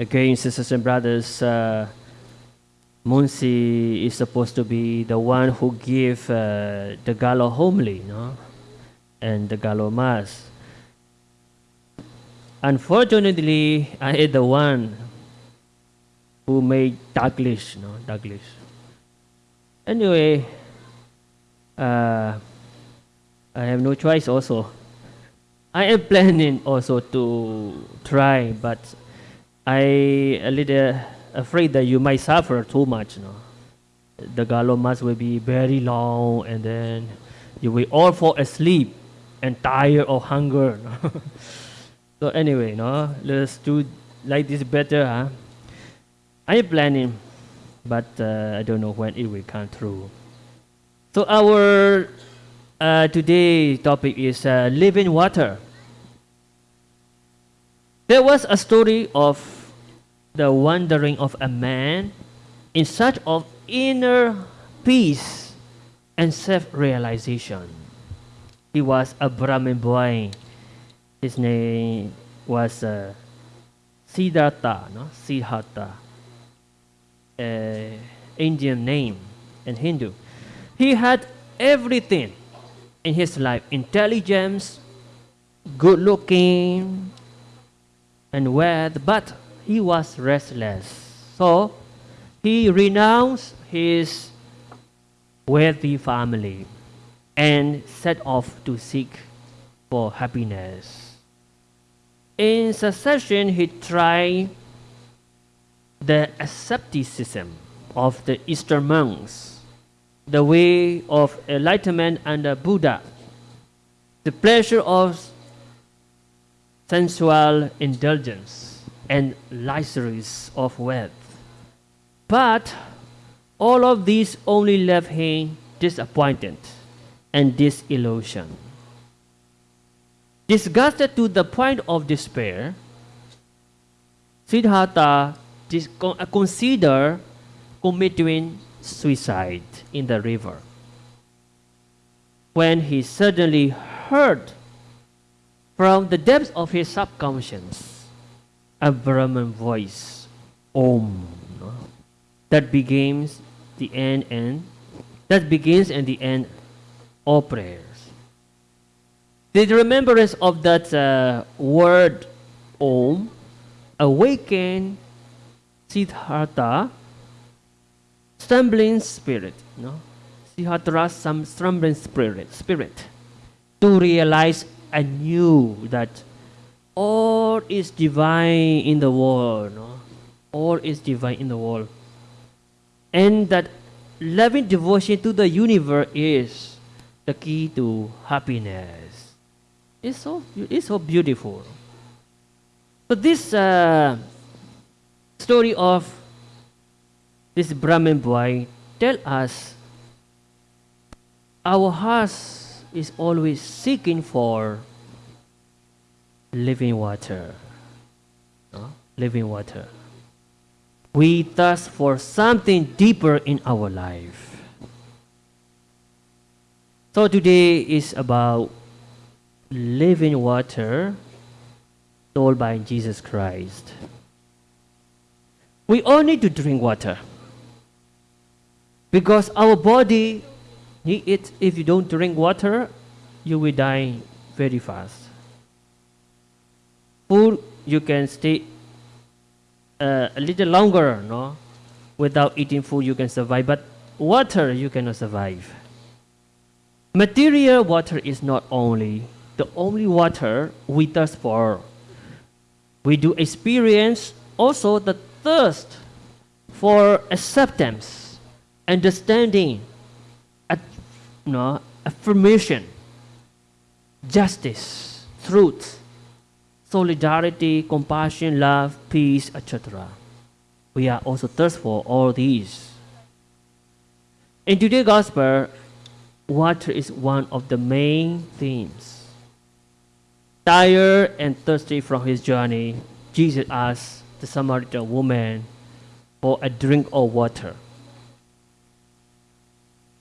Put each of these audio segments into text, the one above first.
Again, sisters and brothers, uh, Munsi is supposed to be the one who give uh, the Galo homily, no? and the Galo mass. Unfortunately, I am the one who made Douglas, no, Douglas. Anyway, uh, I have no choice also. I am planning also to try, but I a little afraid that you might suffer too much. No? The Galo mass will be very long, and then you will all fall asleep and tired of hunger. No? so anyway, no, let's do like this better. Huh? I planning, but uh, I don't know when it will come through. So our uh, today's topic is uh, living water. There was a story of the wandering of a man in search of inner peace and self-realization. He was a Brahmin boy. His name was uh, Siddhartha, no? Siddhartha, uh, Indian name and Hindu. He had everything in his life: intelligence, good looking, and wealth, but he was restless. So he renounced his wealthy family and set off to seek for happiness. In succession, he tried the asceticism of the Eastern monks, the way of enlightenment under Buddha, the pleasure of sensual indulgence and luxuries of wealth. But all of these only left him disappointed and disillusioned. Disgusted to the point of despair, Siddhartha uh, considered committing suicide in the river. When he suddenly heard from the depths of his subconscious, a Brahman voice, Om, that begins the end and that begins and the end all prayers. The remembrance of that uh, word Om awakened Siddhartha stumbling spirit, no? Siddhartha's some stumbling spirit, spirit to realize I knew that all is divine in the world. No? All is divine in the world. And that loving devotion to the universe is the key to happiness. It's so, it's so beautiful. But this uh, story of this Brahmin boy tell us our hearts is always seeking for living water. No? Living water. We thirst for something deeper in our life. So today is about living water told by Jesus Christ. We all need to drink water because our body it, if you don't drink water, you will die very fast. Food, you can stay uh, a little longer, no? Without eating food, you can survive, but water, you cannot survive. Material water is not only the only water we thirst for. We do experience also the thirst for acceptance, understanding, no, affirmation, justice, truth, solidarity, compassion, love, peace, etc. We are also thirstful for all these. In today's gospel, water is one of the main themes. Tired and thirsty from his journey, Jesus asked the Samaritan woman for a drink of water.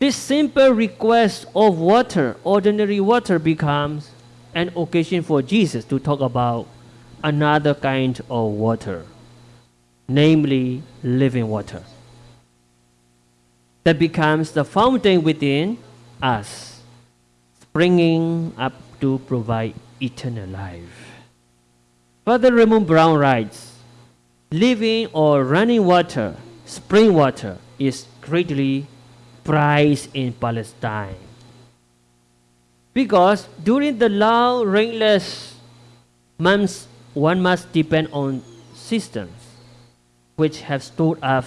This simple request of water, ordinary water, becomes an occasion for Jesus to talk about another kind of water, namely living water, that becomes the fountain within us, springing up to provide eternal life. Father Raymond Brown writes, living or running water, spring water, is greatly prized in Palestine. Because during the long rainless months, one must depend on systems which have stored up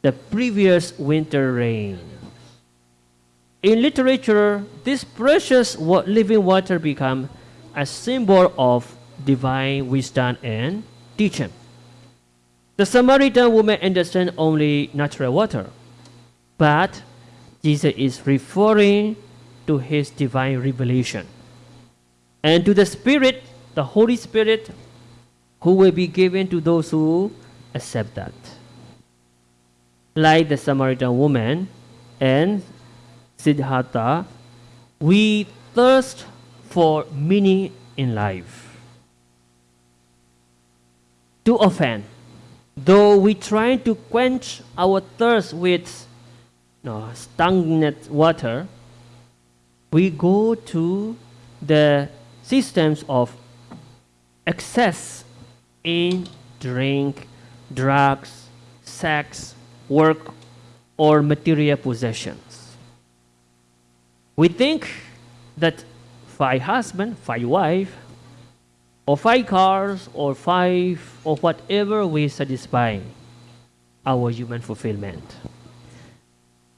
the previous winter rain. In literature, this precious living water become a symbol of divine wisdom and teaching. The Samaritan woman understands only natural water, but Jesus is referring to his divine revelation and to the Spirit, the Holy Spirit, who will be given to those who accept that. Like the Samaritan woman and Siddhartha, we thirst for meaning in life. Too often, though we try to quench our thirst with no, stagnant water, we go to the systems of excess in drink, drugs, sex, work, or material possessions. We think that five husband, five wife, or five cars, or five, or whatever will satisfy our human fulfillment.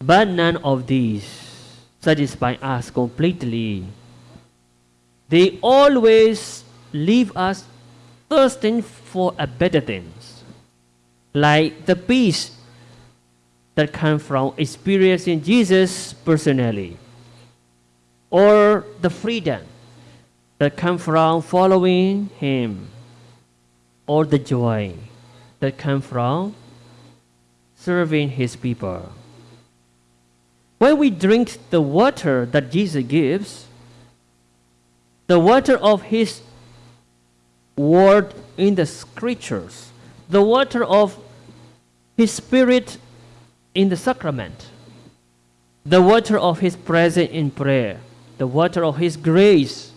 But none of these satisfy us completely. They always leave us thirsting for a better things, like the peace that comes from experiencing Jesus personally, or the freedom that comes from following Him, or the joy that comes from serving His people. When we drink the water that Jesus gives, the water of His word in the scriptures, the water of His Spirit in the sacrament, the water of His presence in prayer, the water of His grace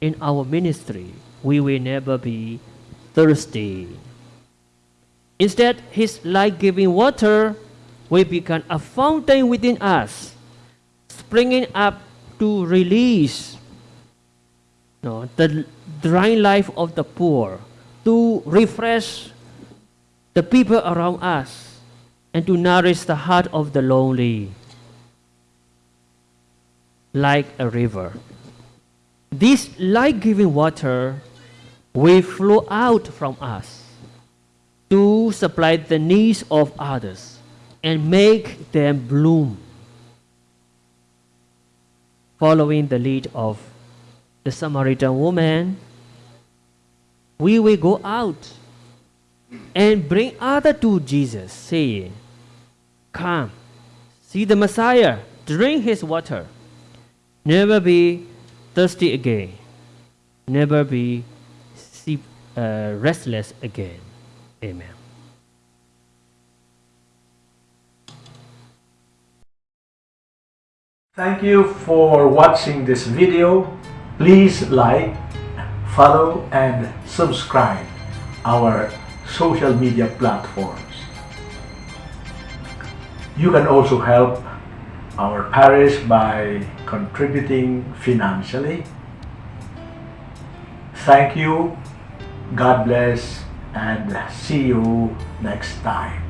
in our ministry, we will never be thirsty. Instead, His life giving water will become a fountain within us, springing up to release the dry life of the poor, to refresh the people around us, and to nourish the heart of the lonely like a river. This life giving water will flow out from us to supply the needs of others and make them bloom. Following the lead of the Samaritan woman, we will go out and bring other to Jesus, saying, Come, see the Messiah, drink his water. Never be thirsty again. Never be uh, restless again. Amen. Thank you for watching this video. Please like, follow and subscribe our social media platforms. You can also help our parish by contributing financially. Thank you, God bless, and see you next time.